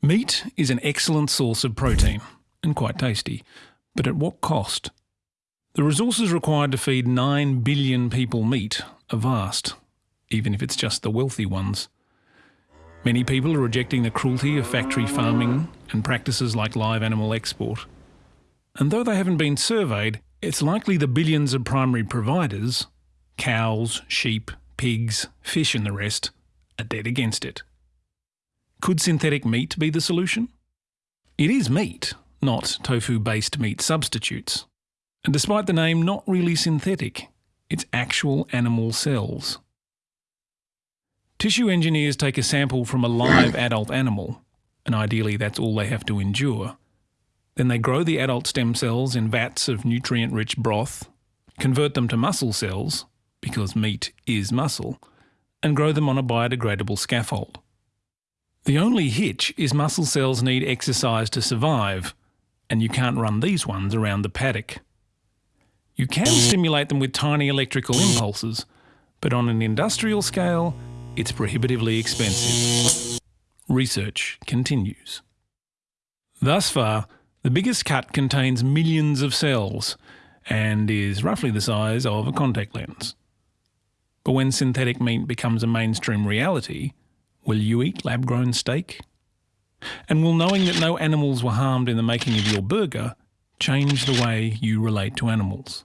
Meat is an excellent source of protein and quite tasty, but at what cost? The resources required to feed 9 billion people meat are vast, even if it's just the wealthy ones. Many people are rejecting the cruelty of factory farming and practices like live animal export. And though they haven't been surveyed, it's likely the billions of primary providers cows, sheep, pigs, fish, and the rest are dead against it. Could synthetic meat be the solution? It is meat, not tofu based meat substitutes. And despite the name, not really synthetic, it's actual animal cells. Tissue engineers take a sample from a live adult animal, and ideally that's all they have to endure. Then they grow the adult stem cells in vats of nutrient rich broth, convert them to muscle cells, because meat is muscle, and grow them on a biodegradable scaffold. The only hitch is muscle cells need exercise to survive, and you can't run these ones around the paddock. You can stimulate them with tiny electrical impulses, but on an industrial scale, it's prohibitively expensive. Research continues. Thus far, the biggest cut contains millions of cells and is roughly the size of a contact lens. But when synthetic meat becomes a mainstream reality, will you eat lab grown steak? And will knowing that no animals were harmed in the making of your burger change the way you relate to animals?